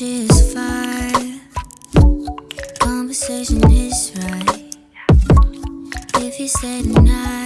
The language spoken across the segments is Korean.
Is fire. Conversation is right. If you say tonight,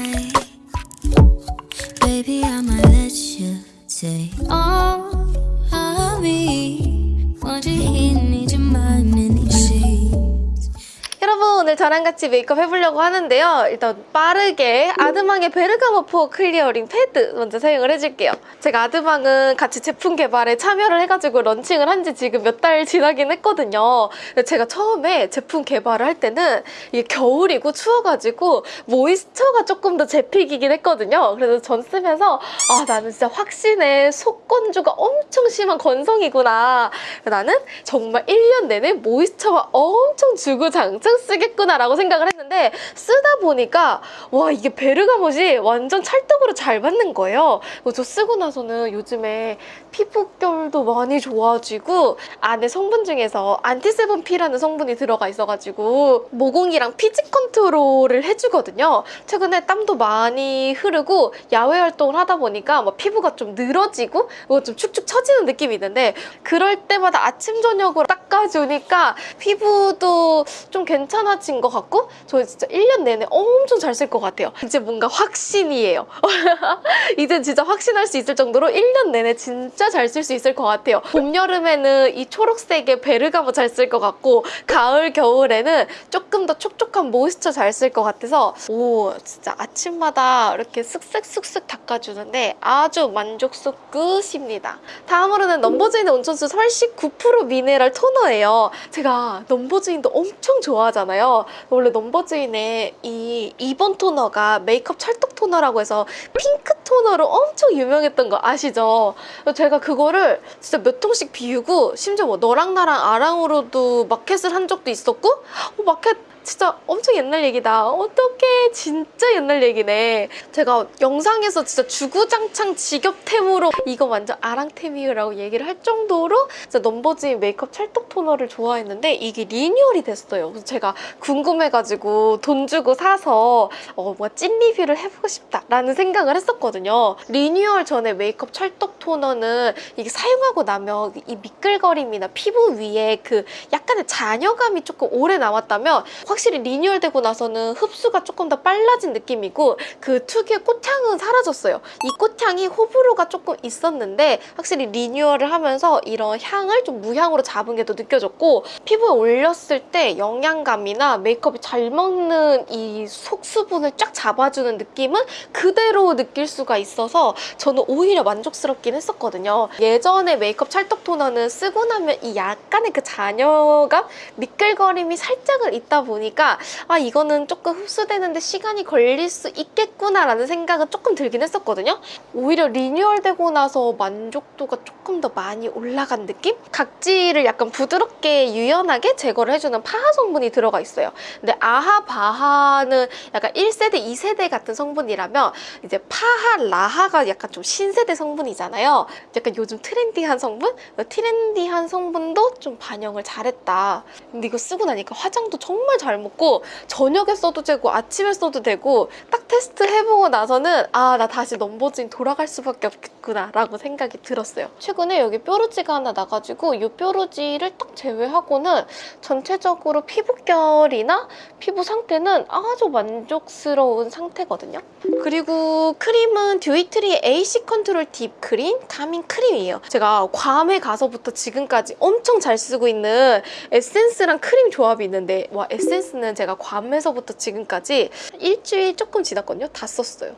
오늘 저랑 같이 메이크업 해보려고 하는데요. 일단 빠르게 아드망의 베르가모 포 클리어링 패드 먼저 사용을 해줄게요. 제가 아드망은 같이 제품 개발에 참여를 해가지고 런칭을 한 지 지금 몇 달 지나긴 했거든요. 제가 처음에 제품 개발을 할 때는 이게 겨울이고 추워가지고 모이스처가 조금 더 제 픽이긴 했거든요. 그래서 전 쓰면서 아 나는 진짜 확신에 속건조가 엄청 심한 건성이구나. 나는 정말 1년 내내 모이스처가 엄청 주구장창 쓰겠 구나라고 생각을 했는데 쓰다 보니까 와 이게 베르가못이 완전 찰떡으로 잘 맞는 거예요. 저 쓰고 나서는 요즘에 피부결도 많이 좋아지고 안에 성분 중에서 안티세븐피라는 성분이 들어가 있어가지고 모공이랑 피지 컨트롤을 해주거든요. 최근에 땀도 많이 흐르고 야외 활동을 하다 보니까 뭐 피부가 좀 늘어지고 뭐좀 축축 처지는 느낌이 있는데 그럴 때마다 아침 저녁으로 닦아주니까 피부도 좀 괜찮아 진것 같고 저 진짜 1년 내내 엄청 잘 쓸 것 같아요. 이제 뭔가 확신이에요. 이제 진짜 확신할 수 있을 정도로 1년 내내 진짜 잘 쓸 수 있을 것 같아요. 봄, 여름에는 이 초록색의 베르가모 잘 쓸 것 같고 가을, 겨울에는 조금 더 촉촉한 모이스처 잘 쓸 것 같아서 오 진짜 아침마다 이렇게 쓱쓱쓱쓱 닦아주는데 아주 만족스 끝입니다. 다음으로는 넘버주인의 온천수 설식 9% 미네랄 토너예요. 제가 넘버주인도 엄청 좋아하잖아요. 원래 넘버즈인의 이 2번 토너가 메이크업 찰떡 토너라고 해서 핑크 토너로 엄청 유명했던 거 아시죠? 제가 그거를 진짜 몇 통씩 비우고 심지어 뭐 너랑 나랑 아랑으로도 마켓을 한 적도 있었고 어, 마켓 진짜 엄청 옛날 얘기다. 어떡해. 진짜 옛날 얘기네. 제가 영상에서 진짜 주구장창 직업템으로 이거 완전 아랑템이라고 얘기를 할 정도로 진짜 넘버즈인 메이크업 찰떡 토너를 좋아했는데 이게 리뉴얼이 됐어요. 그래서 제가 궁금해가지고 돈 주고 사서 어, 뭔가 찐 리뷰를 해보고 싶다라는 생각을 했었거든요. 리뉴얼 전에 메이크업 찰떡 토너는 이게 사용하고 나면 이 미끌거림이나 피부 위에 그 약간의 잔여감이 조금 오래 남았다면 확실히 리뉴얼되고 나서는 흡수가 조금 더 빨라진 느낌이고 그 특유의 꽃향은 사라졌어요. 이 꽃향이 호불호가 조금 있었는데 확실히 리뉴얼을 하면서 이런 향을 좀 무향으로 잡은 게 더 느껴졌고 피부에 올렸을 때 영양감이나 메이크업이 잘 먹는 이 속수분을 쫙 잡아주는 느낌은 그대로 느낄 수가 있어서 저는 오히려 만족스럽긴 했었거든요. 예전에 메이크업 찰떡 토너는 쓰고 나면 이 약간의 그 잔여감, 미끌거림이 살짝은 있다 보니 까 아 이거는 조금 흡수되는데 시간이 걸릴 수 있겠구나라는 생각은 조금 들긴 했었거든요. 오히려 리뉴얼되고 나서 만족도가 조금 더 많이 올라간 느낌? 각질을 약간 부드럽게 유연하게 제거를 해주는 파하 성분이 들어가 있어요. 근데 AHA, BHA는 약간 1세대, 2세대 같은 성분이라면 이제 PHA, LHA가 약간 좀 신세대 성분이잖아요. 약간 요즘 트렌디한 성분? 트렌디한 성분도 좀 반영을 잘했다. 근데 이거 쓰고 나니까 화장도 정말 잘 먹고 저녁에 써도 되고 아침에 써도 되고 딱 테스트 해보고 나서는 아 나 다시 넘버즈인 돌아갈 수밖에 없겠구나 라고 생각이 들었어요. 최근에 여기 뾰루지가 하나 나가지고 이 뾰루지를 딱 제외하고는 전체적으로 피부결이나 피부 상태는 아주 만족스러운 상태거든요. 그리고 크림은 듀이트리의 AC 컨트롤 딥 그린 카밍 크림이에요. 제가 괌에 가서부터 지금까지 엄청 잘 쓰고 있는 에센스랑 크림 조합이 있는데 와 에센스는 제가 괌에서부터 지금까지 일주일 조금 지났거든요. 다 썼어요.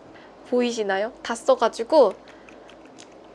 보이시나요? 다 써가지고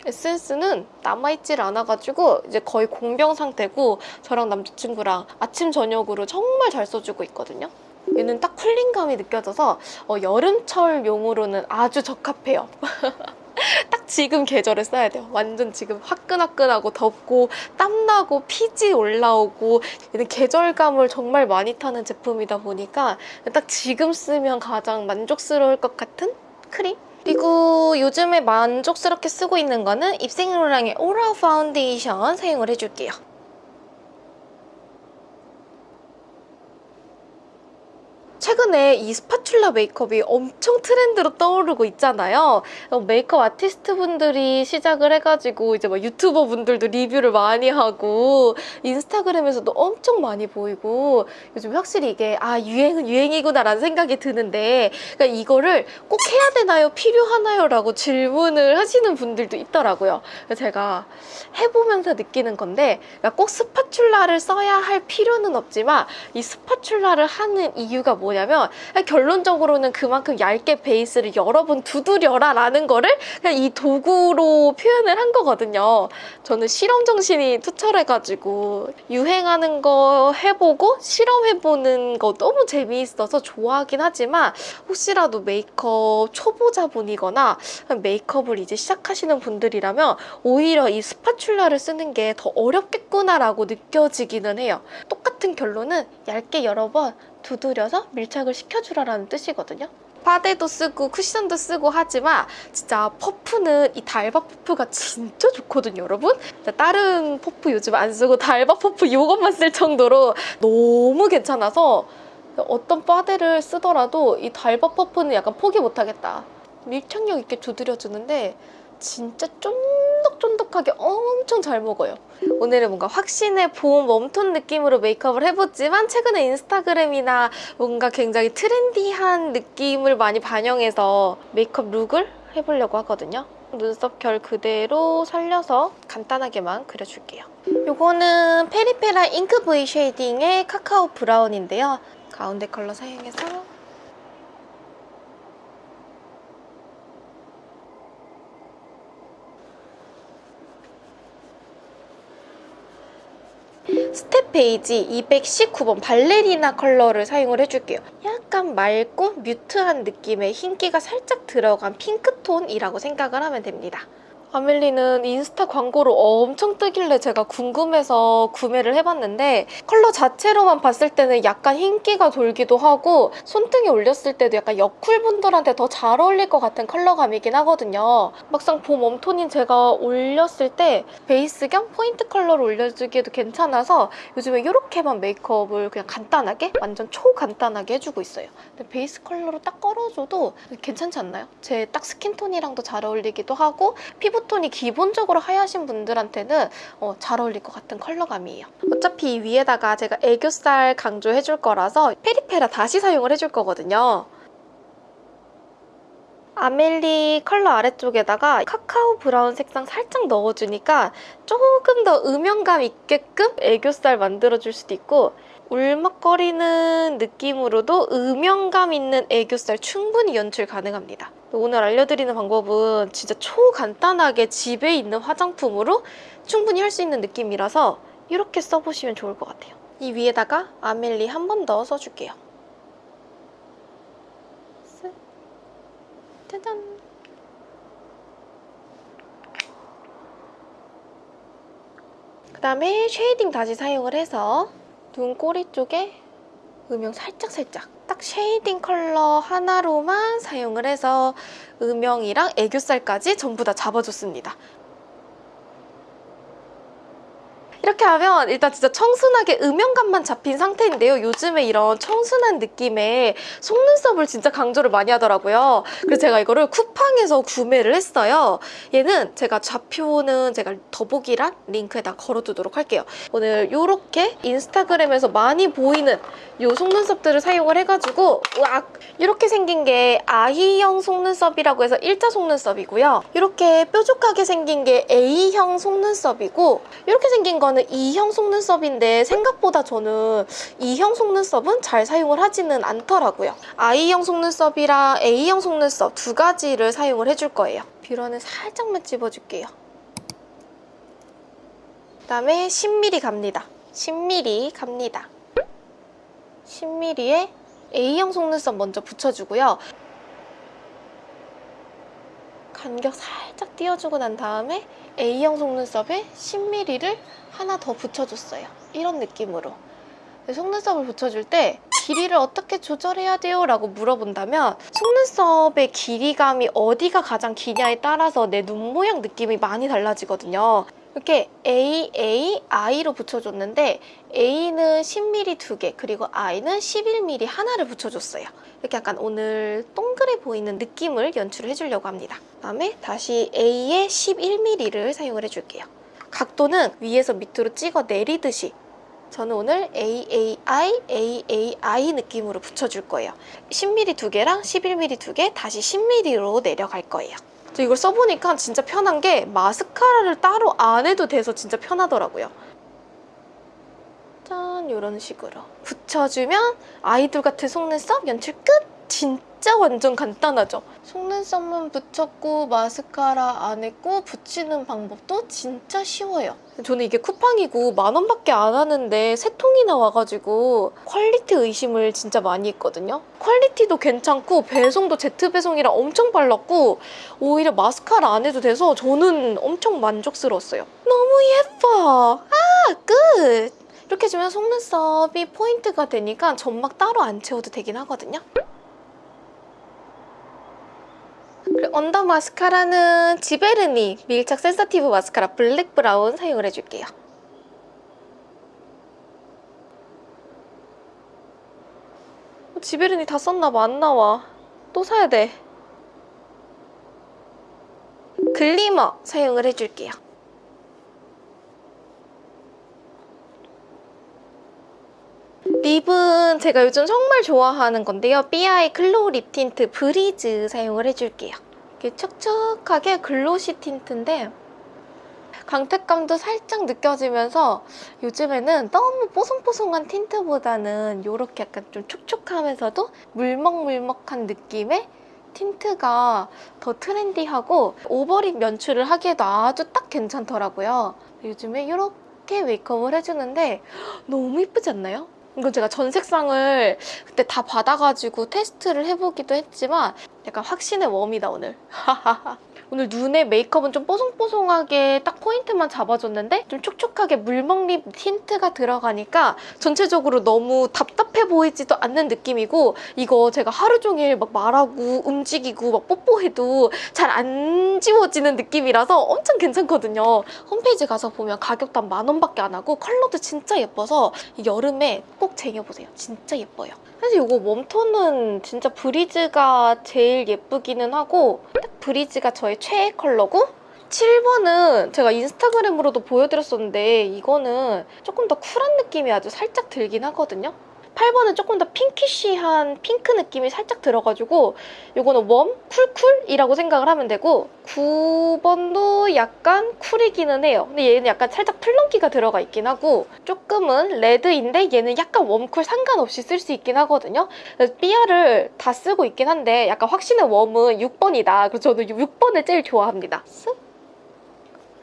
에센스는 남아있질 않아가지고 이제 거의 공병 상태고 저랑 남자친구랑 아침 저녁으로 정말 잘 써주고 있거든요. 얘는 딱 쿨링감이 느껴져서 어, 여름철용으로는 아주 적합해요. 딱 지금 계절에 써야 돼요. 완전 지금 화끈화끈하고 덥고 땀나고 피지 올라오고 얘는 계절감을 정말 많이 타는 제품이다 보니까 딱 지금 쓰면 가장 만족스러울 것 같은 크림? 그리고 요즘에 만족스럽게 쓰고 있는 거는 입생로랑의 오라 파운데이션 사용을 해줄게요. 최근에 이 스파츌라 메이크업이 엄청 트렌드로 떠오르고 있잖아요. 어, 메이크업 아티스트 분들이 시작을 해가지고 이제 막 유튜버 분들도 리뷰를 많이 하고 인스타그램에서도 엄청 많이 보이고 요즘 확실히 이게 아 유행은 유행이구나라는 생각이 드는데 그러니까 이거를 꼭 해야 되나요? 필요하나요? 라고 질문을 하시는 분들도 있더라고요. 제가 해보면서 느끼는 건데 그러니까 꼭 스파츌라를 써야 할 필요는 없지만 이 스파츌라를 하는 이유가 뭐냐면 결론적으로는 그만큼 얇게 베이스를 여러 번 두드려라 라는 거를 그냥 이 도구로 표현을 한 거거든요. 저는 실험 정신이 투철해가지고 유행하는 거 해보고 실험해보는 거 너무 재미있어서 좋아하긴 하지만 혹시라도 메이크업 초보자분이거나 메이크업을 이제 시작하시는 분들이라면 오히려 이 스파츌라를 쓰는 게 더 어렵겠구나라고 느껴지기는 해요. 똑같은 결론은 얇게 여러 번 두드려서 밀착을 시켜주라라는 뜻이거든요. 파데도 쓰고 쿠션도 쓰고 하지만 진짜 퍼프는 이 달바 퍼프가 진짜 좋거든요 여러분 다른 퍼프 요즘 안 쓰고 달바 퍼프 이것만 쓸 정도로 너무 괜찮아서 어떤 파데를 쓰더라도 이 달바 퍼프는 약간 포기 못하겠다 밀착력 있게 두드려주는데 진짜 쫀득쫀득하게 엄청 잘 먹어요. 오늘은 뭔가 확신의 봄 웜톤 느낌으로 메이크업을 해봤지만 최근에 인스타그램이나 뭔가 굉장히 트렌디한 느낌을 많이 반영해서 메이크업 룩을 해보려고 하거든요. 눈썹 결 그대로 살려서 간단하게만 그려줄게요. 이거는 페리페라 잉크 브이 쉐이딩의 카카오 브라운인데요. 가운데 컬러 사용해서 스텝 베이직 219번 발레리나 컬러를 사용을 해줄게요. 약간 맑고 뮤트한 느낌의 흰기가 살짝 들어간 핑크톤이라고 생각을 하면 됩니다. 아멜리는 인스타 광고로 엄청 뜨길래 제가 궁금해서 구매를 해봤는데 컬러 자체로만 봤을 때는 약간 흰기가 돌기도 하고 손등에 올렸을 때도 약간 여쿨분들한테 더 잘 어울릴 것 같은 컬러감이긴 하거든요. 막상 봄 웜톤인 제가 올렸을 때 베이스 겸 포인트 컬러를 올려주기에도 괜찮아서 요즘에 이렇게만 메이크업을 그냥 간단하게 완전 초간단하게 해주고 있어요. 근데 베이스 컬러로 딱 걸어줘도 괜찮지 않나요? 제 딱 스킨톤이랑도 잘 어울리기도 하고 피부 피부톤이 기본적으로 하얗신 분들한테는 어, 잘 어울릴 것 같은 컬러감이에요. 어차피 위에다가 제가 애교살 강조해줄 거라서 페리페라 다시 사용을 해줄 거거든요. 아멜리 컬러 아래쪽에다가 카카오 브라운 색상 살짝 넣어주니까 조금 더 음영감 있게끔 애교살 만들어줄 수도 있고 울먹거리는 느낌으로도 음영감 있는 애교살 충분히 연출 가능합니다. 오늘 알려드리는 방법은 진짜 초간단하게 집에 있는 화장품으로 충분히 할 수 있는 느낌이라서 이렇게 써보시면 좋을 것 같아요. 이 위에다가 아멜리 한 번 더 써줄게요. 짜잔! 그 다음에 쉐이딩 다시 사용을 해서 눈 꼬리 쪽에 음영 살짝살짝 딱 쉐이딩 컬러 하나로만 사용을 해서 음영이랑 애교살까지 전부 다 잡아줬습니다. 이렇게 하면 일단 진짜 청순하게 음영감만 잡힌 상태인데요. 요즘에 이런 청순한 느낌의 속눈썹을 진짜 강조를 많이 하더라고요. 그래서 제가 이거를 쿠팡에서 구매를 했어요. 얘는 제가 좌표는 제가 더보기란 링크에다 걸어두도록 할게요. 오늘 이렇게 인스타그램에서 많이 보이는 이 속눈썹들을 사용을 해가지고 으악! 이렇게 생긴 게 아이형 속눈썹이라고 해서 일자 속눈썹이고요. 이렇게 뾰족하게 생긴 게 A형 속눈썹이고 이렇게 생긴 건 이거는 E형 속눈썹인데 생각보다 저는 E형 속눈썹은 잘 사용을 하지는 않더라고요. I형 속눈썹이랑 A형 속눈썹 두 가지를 사용을 해줄 거예요. 뷰러는 살짝만 집어줄게요. 그다음에 10mm 갑니다. 10mm 갑니다. 10mm에 A형 속눈썹 먼저 붙여주고요. 간격 살짝 띄워주고 난 다음에 A형 속눈썹에 10mm를 하나 더 붙여줬어요. 이런 느낌으로. 속눈썹을 붙여줄 때 길이를 어떻게 조절해야 돼요? 라고 물어본다면 속눈썹의 길이감이 어디가 가장 기냐에 따라서 내 눈 모양 느낌이 많이 달라지거든요. 이렇게 A, A, I로 붙여줬는데 A는 10mm 두 개, 그리고 I는 11mm 하나를 붙여줬어요. 이렇게 약간 오늘 동그래 보이는 느낌을 연출을 해주려고 합니다. 그다음에 다시 A의 11mm를 사용을 해줄게요. 각도는 위에서 밑으로 찍어 내리듯이 저는 오늘 AAI, AAI 느낌으로 붙여줄 거예요. 10mm 두 개랑 11mm 두 개, 다시 10mm로 내려갈 거예요. 저 이걸 써보니까 진짜 편한 게 마스카라를 따로 안 해도 돼서 진짜 편하더라고요. 짠 이런 식으로 붙여주면 아이돌 같은 속눈썹 연출 끝! 진 짜 완전 간단하죠? 속눈썹만 붙였고 마스카라 안 했고 붙이는 방법도 진짜 쉬워요. 저는 이게 쿠팡이고 만 원밖에 안 하는데 세 통이 나 와가지고 퀄리티 의심을 진짜 많이 했거든요. 퀄리티도 괜찮고 배송도 제트 배송이라 엄청 빨랐고 오히려 마스카라 안 해도 돼서 저는 엄청 만족스러웠어요. 너무 예뻐! 아 끝! 이렇게 주면 속눈썹이 포인트가 되니까 점막 따로 안 채워도 되긴 하거든요. 그리고 언더 마스카라는 지베르니 밀착 센서티브 마스카라 블랙 브라운 사용을 해줄게요. 어, 지베르니 다 썼나봐 안 나와. 또 사야 돼. 글리머 사용을 해줄게요. 립은 제가 요즘 정말 좋아하는 건데요. 삐아의 글로우 립 틴트 브리즈 사용을 해줄게요. 이렇게 촉촉하게 glossy 틴트인데 광택감도 살짝 느껴지면서 요즘에는 너무 뽀송뽀송한 틴트보다는 이렇게 약간 좀 촉촉하면서도 물먹물먹한 느낌의 틴트가 더 trendy하고 오버립 연출을 하기에도 아주 딱 괜찮더라고요. 요즘에 이렇게 메이크업을 해주는데 너무 이쁘지 않나요? 이건 제가 전 색상을 그때 다 받아가지고 테스트를 해보기도 했지만 약간 확신의 웜이다 오늘. 오늘 눈에 메이크업은 좀 뽀송뽀송하게 딱 포인트만 잡아줬는데 좀 촉촉하게 물먹립 틴트가 들어가니까 전체적으로 너무 답답해 보이지도 않는 느낌이고 이거 제가 하루 종일 막 말하고 움직이고 막 뽀뽀해도 잘 안 지워지는 느낌이라서 엄청 괜찮거든요. 홈페이지 가서 보면 가격도 한 만 원밖에 안 하고 컬러도 진짜 예뻐서 여름에 꼭 쟁여보세요. 진짜 예뻐요. 사실 이거 warm tone은 진짜 브리즈가 제일 예쁘기는 하고 딱 브리즈가 저의 최애 컬러고 7번은 제가 인스타그램으로도 보여드렸었는데 이거는 조금 더 쿨한 느낌이 아주 살짝 들긴 하거든요. 8번은 조금 더 pinkish한 핑크 느낌이 살짝 들어가지고 이거는 warm, cool cool이라고 생각을 하면 되고 9번도 약간 cool이기는 해요. 근데 얘는 약간 살짝 plum끼가 들어가 있긴 하고 조금은 레드인데 얘는 약간 warm cool 상관없이 쓸 수 있긴 하거든요. 그래서 삐아를 다 쓰고 있긴 한데 약간 확신의 웜은 6번이다. 그래서 저는 6번을 제일 좋아합니다. 쓱.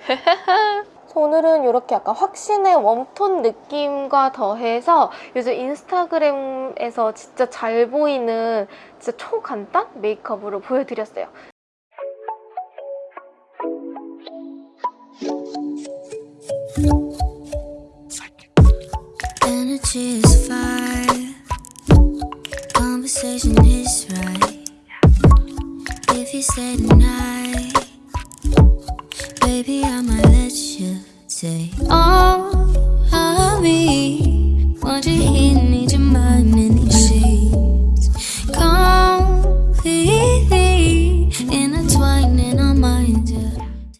오늘은 이렇게 약간 확신의 웜톤 느낌과 더해서 요즘 인스타그램에서 진짜 잘 보이는 진짜 초간단 메이크업으로 보여드렸어요.